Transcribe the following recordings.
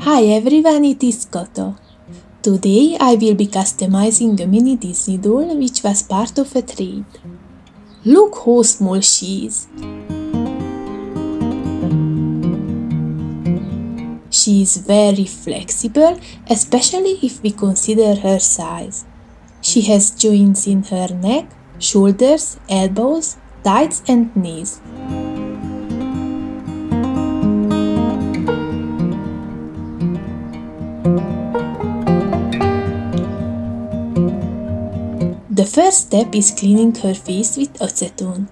Hi everyone, it is Koto. Today I will be customizing a mini Disney doll which was part of a trade. Look how small she is! She is very flexible, especially if we consider her size. She has joints in her neck, shoulders, elbows, thighs and knees. First step is cleaning her face with acetone.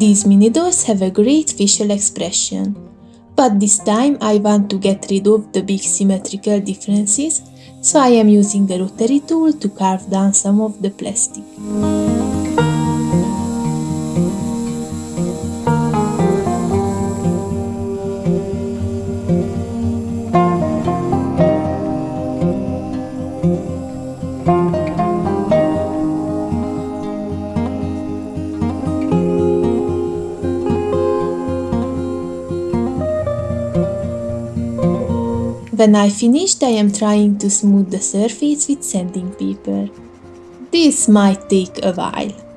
These mini dolls have a great facial expression. But this time I want to get rid of the big symmetrical differences, so I am using the rotary tool to carve down some of the plastic. When I finished, I am trying to smooth the surface with sanding paper. This might take a while.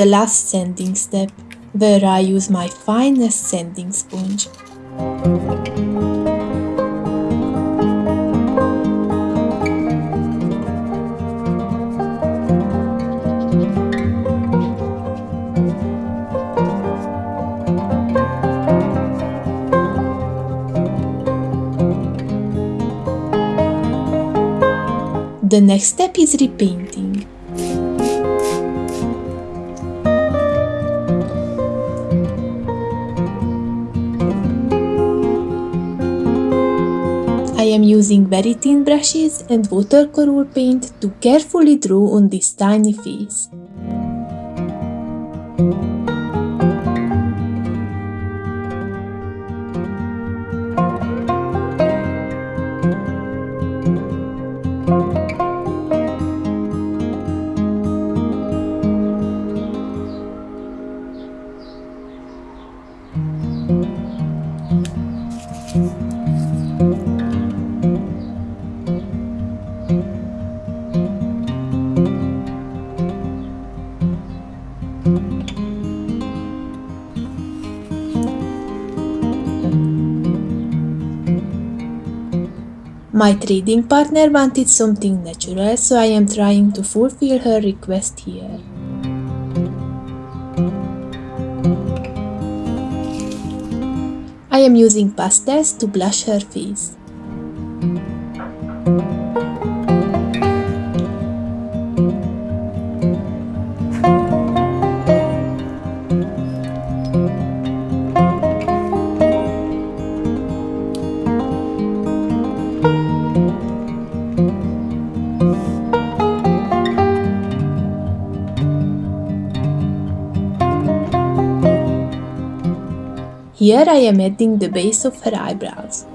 The last sanding step, where I use my finest sanding sponge. The next step is repainting. Am using very thin brushes and watercolor paint to carefully draw on this tiny face. My trading partner wanted something natural, so I am trying to fulfill her request here. I am using pastels to blush her face. Here I am adding the base of her eyebrows.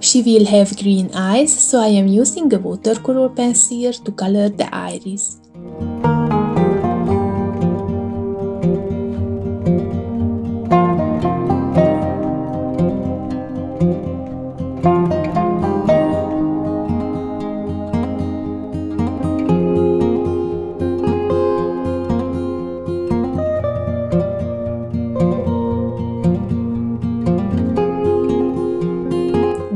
She will have green eyes, so I am using a watercolor pencil to color the iris.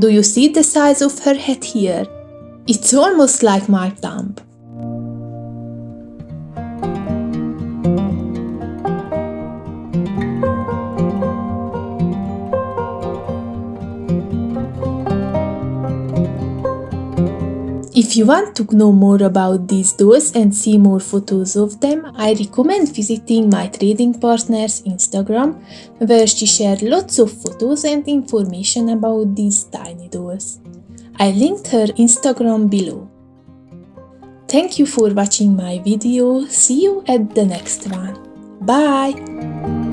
Do you see the size of her head here? It's almost like my thumb. If you want to know more about these dolls and see more photos of them, I recommend visiting my trading partner's Instagram, where she shared lots of photos and information about these tiny dolls. I linked her Instagram below. Thank you for watching my video, see you at the next one. Bye!